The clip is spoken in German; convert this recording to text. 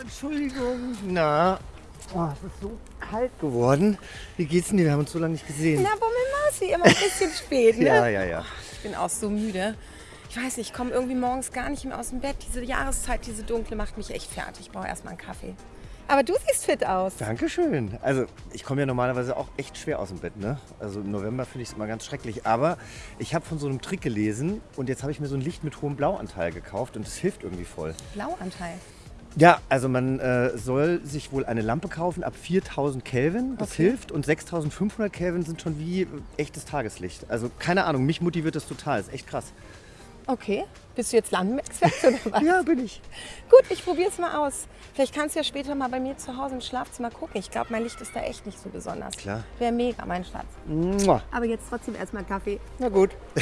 Entschuldigung. Na, oh, es ist so kalt geworden. Wie geht's denn dir? Wir haben uns so lange nicht gesehen. Na, Bummelmaus, wie immer ein bisschen spät, ne? Ja, ja, ja. Ich bin auch so müde. Ich weiß nicht, ich komme irgendwie morgens gar nicht mehr aus dem Bett. Diese Jahreszeit, diese dunkle, macht mich echt fertig. Ich brauche erstmal einen Kaffee. Aber du siehst fit aus. Dankeschön. Also ich komme ja normalerweise auch echt schwer aus dem Bett. Ne? Also im November finde ich es immer ganz schrecklich. Aber ich habe von so einem Trick gelesen und jetzt habe ich mir so ein Licht mit hohem Blauanteil gekauft und das hilft irgendwie voll. Blauanteil. Ja, also man äh, soll sich wohl eine Lampe kaufen ab 4000 Kelvin. Das Okay. hilft und 6500 Kelvin sind schon wie echtes Tageslicht. Also keine Ahnung, mich motiviert das total. Ist echt krass. Okay. Bist du jetzt Lampenexperte oder was? Ja, bin ich. Gut, ich probiere es mal aus. Vielleicht kannst du ja später mal bei mir zu Hause im Schlafzimmer gucken. Ich glaube, mein Licht ist da echt nicht so besonders. Klar. Wäre mega, mein Schatz. Mua. Aber jetzt trotzdem erstmal Kaffee. Na gut.